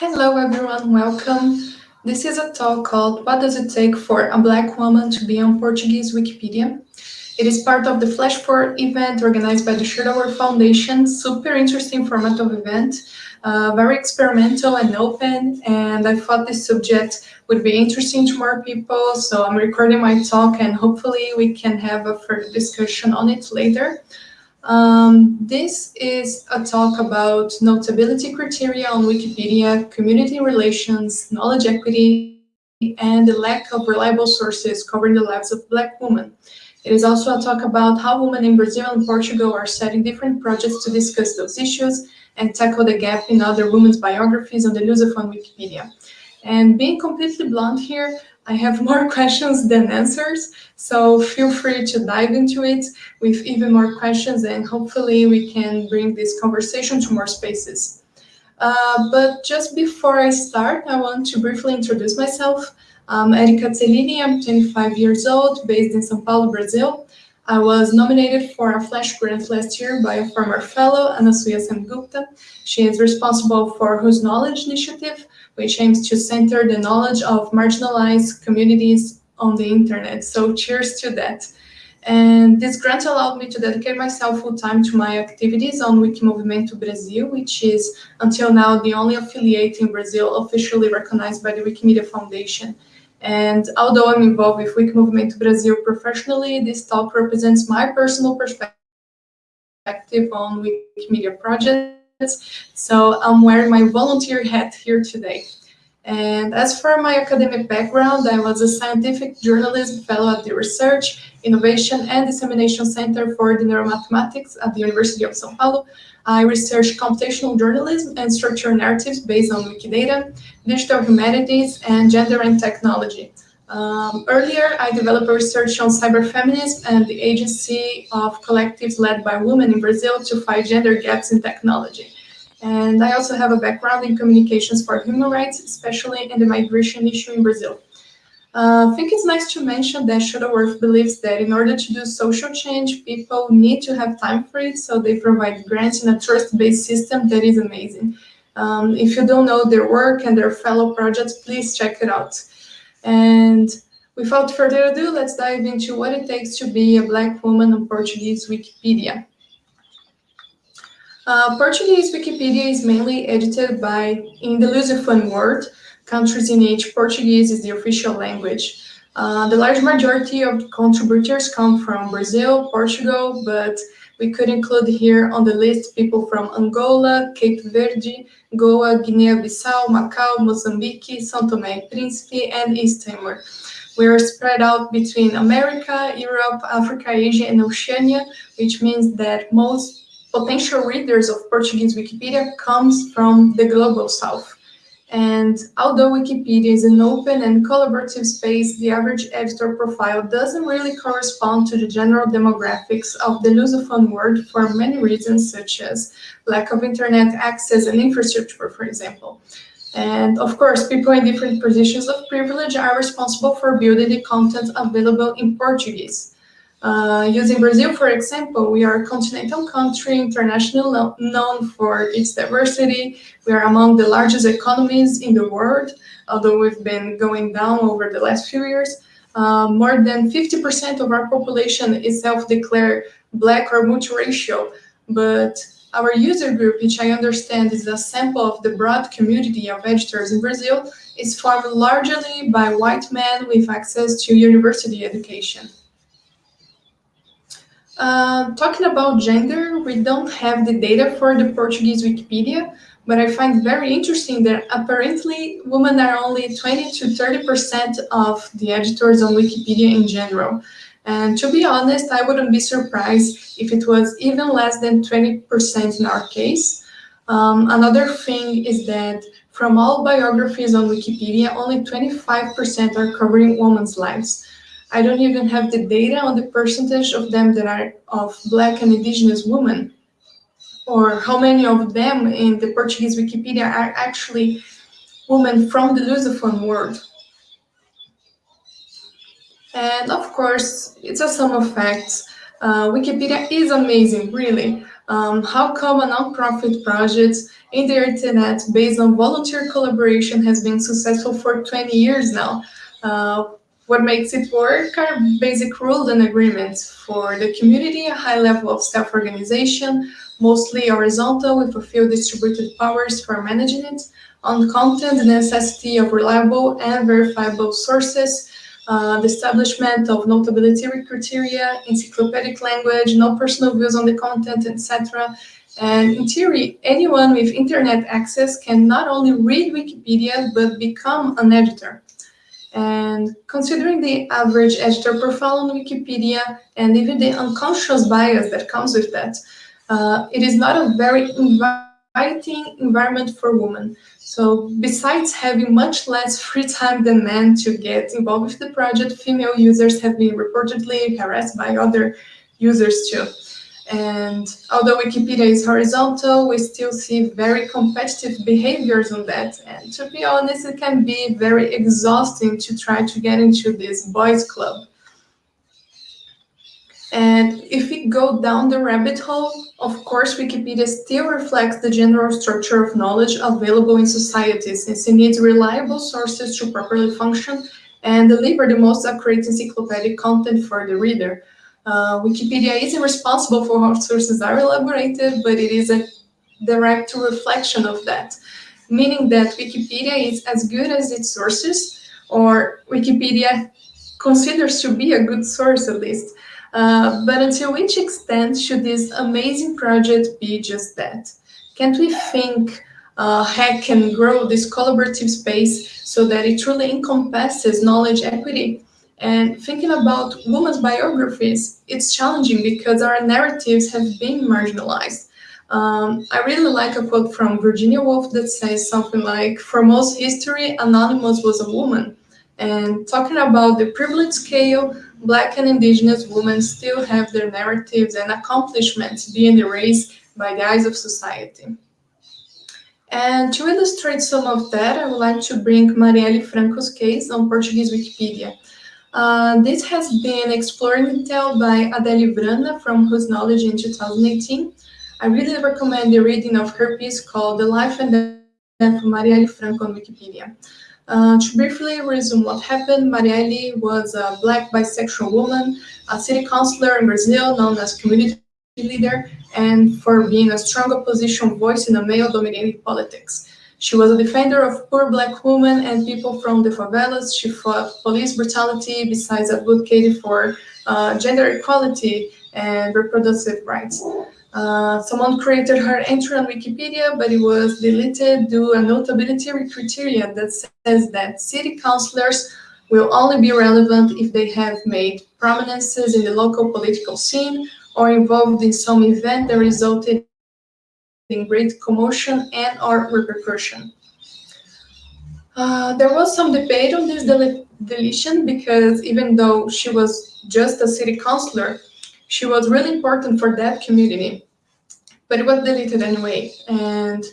Hello everyone, welcome. This is a talk called What Does It Take for a Black Woman to Be on Portuguese Wikipedia? It is part of the Flash Forward event organized by the Shuttleworth Foundation. Super interesting format of event, uh, very experimental and open, and I thought this subject would be interesting to more people, so I'm recording my talk and hopefully we can have a further discussion on it later. Um, this is a talk about notability criteria on Wikipedia, community relations, knowledge equity, and the lack of reliable sources covering the lives of Black women. It is also a talk about how women in Brazil and Portugal are setting different projects to discuss those issues and tackle the gap in other women's biographies on the Lusophone Wikipedia. And being completely blunt here, I have more questions than answers, so feel free to dive into it with even more questions and hopefully we can bring this conversation to more spaces. Uh, but just before I start, I want to briefly introduce myself. I'm Erika I'm 25 years old, based in São Paulo, Brazil. I was nominated for a Flash Grant last year by a former fellow, Anasuya Sengupta. She is responsible for Whose Knowledge Initiative, which aims to center the knowledge of marginalized communities on the internet. So cheers to that. And this grant allowed me to dedicate myself full time to my activities on Wikimovimento Brasil, which is until now the only affiliate in Brazil officially recognized by the Wikimedia Foundation. And although I'm involved with Wikimovimento Brasil professionally, this talk represents my personal perspective on Wikimedia projects so I'm wearing my volunteer hat here today. And as for my academic background, I was a scientific journalism fellow at the Research, Innovation and Dissemination Center for the Neuromathematics at the University of São Paulo. I researched computational journalism and structural narratives based on Wikidata, digital humanities, and gender and technology. Um, earlier, I developed research on cyberfeminism and the agency of collectives led by women in Brazil to fight gender gaps in technology. And I also have a background in communications for human rights, especially in the migration issue in Brazil. Uh, I think it's nice to mention that Shuttleworth believes that in order to do social change, people need to have time for it, so they provide grants in a trust-based system that is amazing. Um, if you don't know their work and their fellow projects, please check it out. And without further ado, let's dive into what it takes to be a Black woman on Portuguese Wikipedia. Uh, Portuguese Wikipedia is mainly edited by, in the Lusophone world, countries in which Portuguese is the official language. Uh, the large majority of contributors come from Brazil, Portugal, but we could include here on the list people from Angola, Cape Verde, Goa, Guinea-Bissau, Macau, Mozambique, São Tomé and Príncipe, and East Timor. We are spread out between America, Europe, Africa, Asia, and Oceania, which means that most potential readers of Portuguese Wikipedia comes from the global south. And although Wikipedia is an open and collaborative space, the average editor profile doesn't really correspond to the general demographics of the Lusophone world for many reasons, such as lack of internet access and infrastructure, for example. And of course, people in different positions of privilege are responsible for building the content available in Portuguese. Uh, using Brazil, for example, we are a continental country, international known for its diversity. We are among the largest economies in the world, although we've been going down over the last few years. Uh, more than 50% of our population is self-declared black or multiracial, but our user group, which I understand is a sample of the broad community of editors in Brazil, is formed largely by white men with access to university education. Uh, talking about gender, we don't have the data for the Portuguese Wikipedia, but I find very interesting that apparently women are only 20 to 30% of the editors on Wikipedia in general. And to be honest, I wouldn't be surprised if it was even less than 20% in our case. Um, another thing is that from all biographies on Wikipedia, only 25% are covering women's lives. I don't even have the data on the percentage of them that are of Black and Indigenous women, or how many of them in the Portuguese Wikipedia are actually women from the Lusophone world. And of course, it's a sum of facts. Uh, Wikipedia is amazing, really. Um, how come a nonprofit project in the internet based on volunteer collaboration has been successful for 20 years now? Uh, what makes it work are basic rules and agreements. For the community, a high level of self-organization, mostly horizontal with a few distributed powers for managing it. On content, the necessity of reliable and verifiable sources, uh, the establishment of notability criteria, encyclopedic language, no personal views on the content, etc. And in theory, anyone with internet access can not only read Wikipedia, but become an editor. And considering the average editor profile on Wikipedia and even the unconscious bias that comes with that, uh, it is not a very inviting environment for women. So besides having much less free time than men to get involved with the project, female users have been reportedly harassed by other users too. And although Wikipedia is horizontal, we still see very competitive behaviors on that. And to be honest, it can be very exhausting to try to get into this boys club. And if we go down the rabbit hole, of course, Wikipedia still reflects the general structure of knowledge available in society, since it needs reliable sources to properly function and deliver the most accurate encyclopedic content for the reader. Uh, Wikipedia isn't responsible for how sources are elaborated, but it is a direct reflection of that, meaning that Wikipedia is as good as its sources, or Wikipedia considers to be a good source at least. Uh, but until which extent should this amazing project be just that? Can't we think uh, hack can grow this collaborative space so that it truly encompasses knowledge equity? And thinking about women's biographies, it's challenging because our narratives have been marginalized. Um, I really like a quote from Virginia Woolf that says something like, for most history, Anonymous was a woman. And talking about the privilege scale, Black and Indigenous women still have their narratives and accomplishments being erased by the eyes of society. And to illustrate some of that, I would like to bring Marielle Franco's case on Portuguese Wikipedia. Uh, this has been explored in detail by Adele Vrana from Whose Knowledge in 2018. I really recommend the reading of her piece called The Life and Death of Marielle Franco on Wikipedia. Uh, to briefly resume what happened, Marielle was a black bisexual woman, a city councilor in Brazil known as community leader, and for being a strong opposition voice in a male-dominated politics. She was a defender of poor black women and people from the favelas. She fought police brutality besides advocating for uh, gender equality and reproductive rights. Uh, someone created her entry on Wikipedia, but it was deleted due a notability criteria that says that city councilors will only be relevant if they have made prominences in the local political scene or involved in some event that resulted in great commotion and or repercussion. Uh, there was some debate on this del deletion because even though she was just a city councilor, she was really important for that community, but it was deleted anyway. And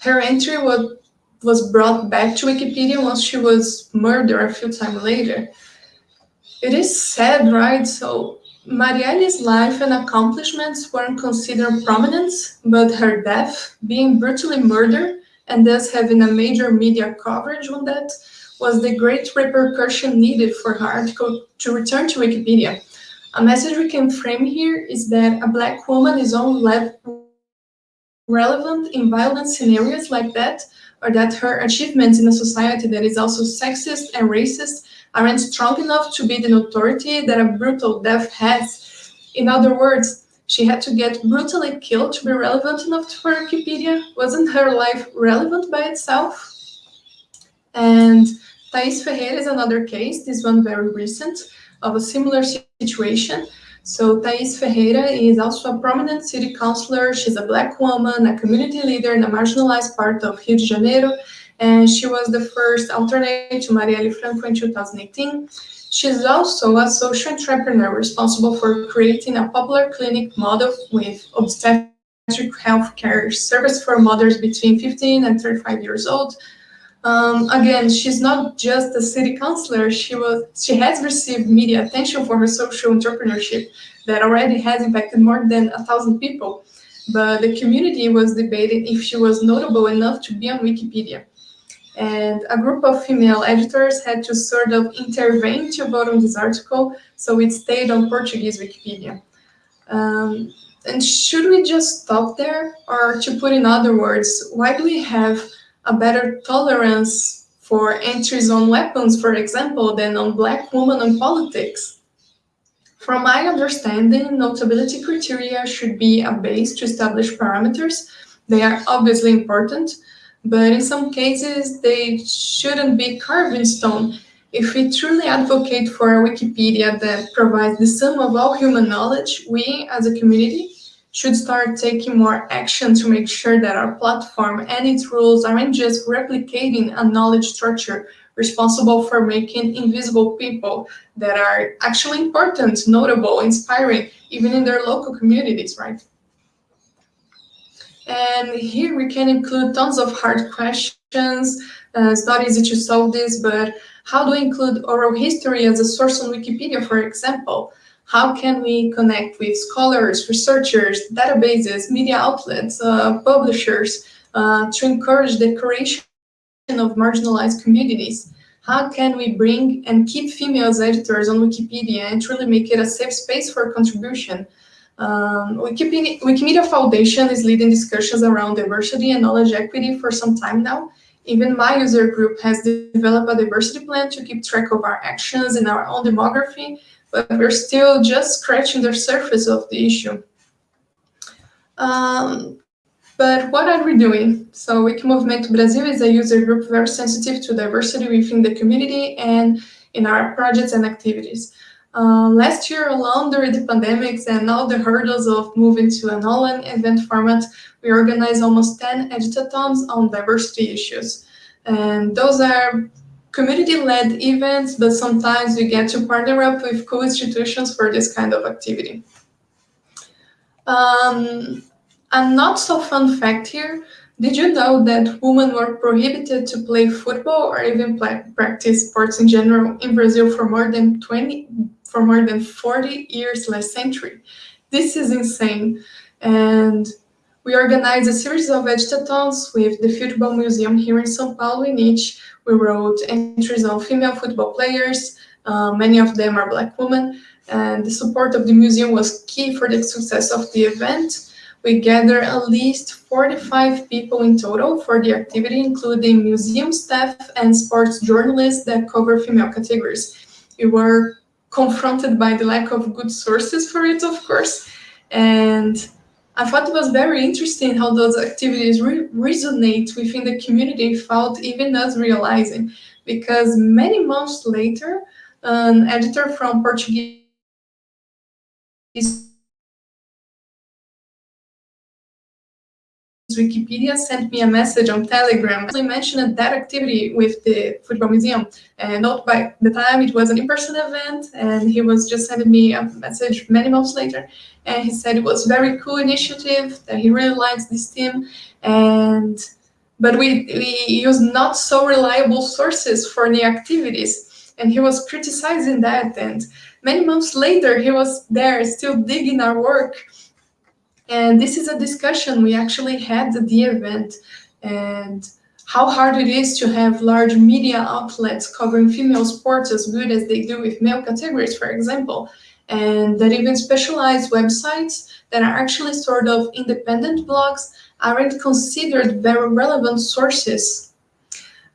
her entry was, was brought back to Wikipedia once she was murdered a few times later. It is sad, right? So Marielle's life and accomplishments weren't considered prominent, but her death, being brutally murdered, and thus having a major media coverage on that, was the great repercussion needed for her article to return to Wikipedia. A message we can frame here is that a black woman is only relevant in violent scenarios like that, or that her achievements in a society that is also sexist and racist aren't strong enough to be the authority that a brutal death has. In other words, she had to get brutally killed to be relevant enough for Wikipedia. Wasn't her life relevant by itself? And Thais Ferreira is another case, this one very recent, of a similar situation. So Thais Ferreira is also a prominent city councilor. She's a black woman, a community leader in a marginalized part of Rio de Janeiro, and she was the first alternate to Marielle Franco in 2018. She's also a social entrepreneur responsible for creating a popular clinic model with obstetric healthcare service for mothers between 15 and 35 years old, um, again, she's not just a city councilor. She was she has received media attention for her social entrepreneurship that already has impacted more than a thousand people. but the community was debating if she was notable enough to be on Wikipedia. And a group of female editors had to sort of intervene to vote on this article, so it stayed on Portuguese Wikipedia. Um, and should we just stop there? Or to put in other words, why do we have a better tolerance for entries on weapons, for example, than on black women in politics? From my understanding, notability criteria should be a base to establish parameters. They are obviously important, but in some cases, they shouldn't be carved in stone. If we truly advocate for a Wikipedia that provides the sum of all human knowledge, we, as a community, should start taking more action to make sure that our platform and its rules aren't just replicating a knowledge structure responsible for making invisible people that are actually important, notable, inspiring, even in their local communities, right? And here we can include tons of hard questions. Uh, it's not easy to solve this, but how do we include oral history as a source on Wikipedia, for example? How can we connect with scholars, researchers, databases, media outlets, uh, publishers uh, to encourage the creation of marginalized communities? How can we bring and keep females editors on Wikipedia and truly make it a safe space for contribution? Um, Wikipedia, Wikimedia Foundation is leading discussions around diversity and knowledge equity for some time now. Even my user group has developed a diversity plan to keep track of our actions and our own demography, but we're still just scratching the surface of the issue. Um, but what are we doing? So Wikimovimento Brasil is a user group very sensitive to diversity within the community and in our projects and activities. Uh, last year alone, during the pandemics and all the hurdles of moving to an online event format, we organized almost 10 editathons on diversity issues. And those are community-led events, but sometimes we get to partner up with cool institutions for this kind of activity. Um, a not so fun fact here, did you know that women were prohibited to play football or even play, practice sports in general in Brazil for more than 20, for more than 40 years last century? This is insane. And we organized a series of editathons with the Football Museum here in São Paulo in each. We wrote entries on female football players. Uh, many of them are black women. And the support of the museum was key for the success of the event. We gathered at least 45 people in total for the activity, including museum staff and sports journalists that cover female categories. We were confronted by the lack of good sources for it, of course, and I thought it was very interesting how those activities re resonate within the community without even us realizing, because many months later, an editor from Portuguese Wikipedia sent me a message on Telegram. I mentioned that activity with the Football Museum. And not by the time it was an in-person event, and he was just sending me a message many months later. And he said it was very cool initiative, that he really likes this team. And but we, we use not so reliable sources for the activities. And he was criticizing that. And many months later, he was there still digging our work and this is a discussion we actually had at the event and how hard it is to have large media outlets covering female sports as good as they do with male categories, for example, and that even specialized websites that are actually sort of independent blogs aren't considered very relevant sources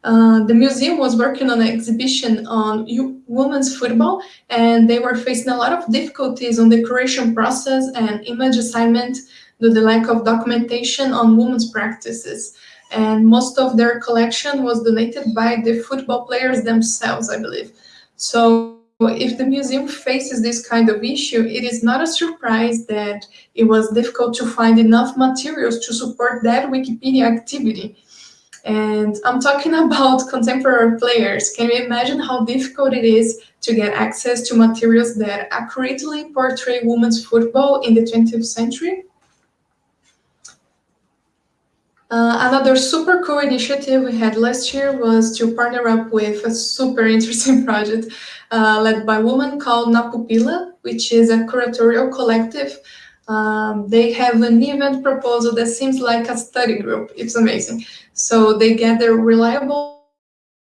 uh, the museum was working on an exhibition on women's football, and they were facing a lot of difficulties on the creation process and image assignment due to the lack of documentation on women's practices. And most of their collection was donated by the football players themselves, I believe. So if the museum faces this kind of issue, it is not a surprise that it was difficult to find enough materials to support that Wikipedia activity. And I'm talking about contemporary players. Can you imagine how difficult it is to get access to materials that accurately portray women's football in the 20th century? Uh, another super cool initiative we had last year was to partner up with a super interesting project uh, led by a woman called Napupila, which is a curatorial collective Um, they have an event proposal that seems like a study group. It's amazing. So they gather reliable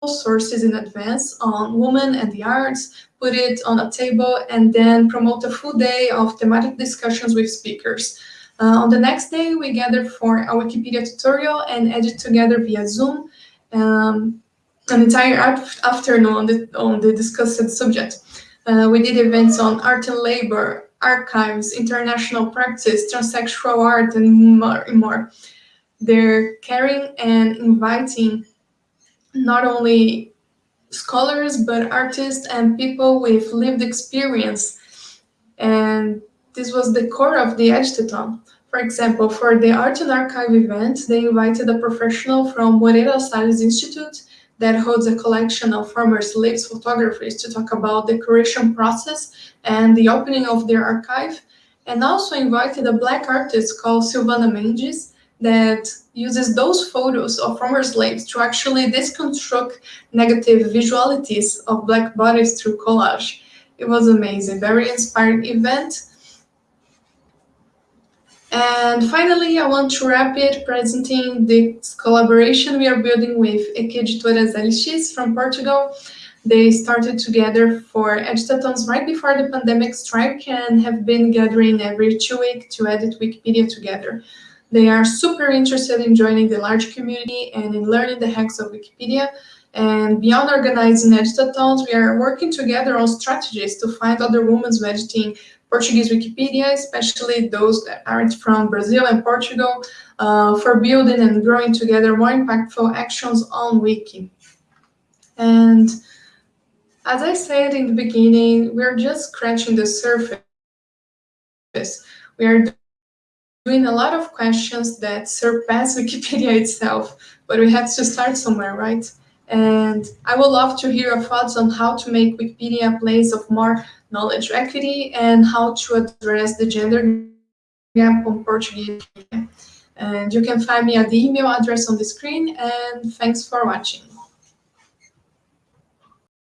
sources in advance on women and the arts, put it on a table, and then promote a full day of thematic discussions with speakers. Uh, on the next day, we gather for a Wikipedia tutorial and edit together via Zoom um, an entire afternoon on the, on the discussed subject. Uh, we did events on art and labor, archives, international practice, transsexual art, and more. More. They're caring and inviting not only scholars, but artists and people with lived experience. And this was the core of the Editathon. For example, for the Art and Archive event, they invited a professional from Moreira Salles Institute that holds a collection of former slaves photographies to talk about the curation process and the opening of their archive, and also invited a black artist called Silvana Mendes that uses those photos of former slaves to actually deconstruct negative visualities of black bodies through collage. It was amazing, very inspiring event. And finally, I want to wrap it presenting this collaboration we are building with Editoras LX from Portugal. They started together for editathons right before the pandemic strike and have been gathering every two weeks to edit Wikipedia together. They are super interested in joining the large community and in learning the hacks of Wikipedia. And beyond organizing editathons, we are working together on strategies to find other women editing Portuguese Wikipedia, especially those that aren't from Brazil and Portugal, uh, for building and growing together more impactful actions on Wiki. And as I said in the beginning, we're just scratching the surface. We are doing a lot of questions that surpass Wikipedia itself, but we have to start somewhere, right? And I would love to hear your thoughts on how to make Wikipedia a place of more knowledge equity and how to address the gender gap on Portuguese. And you can find me at the email address on the screen and thanks for watching.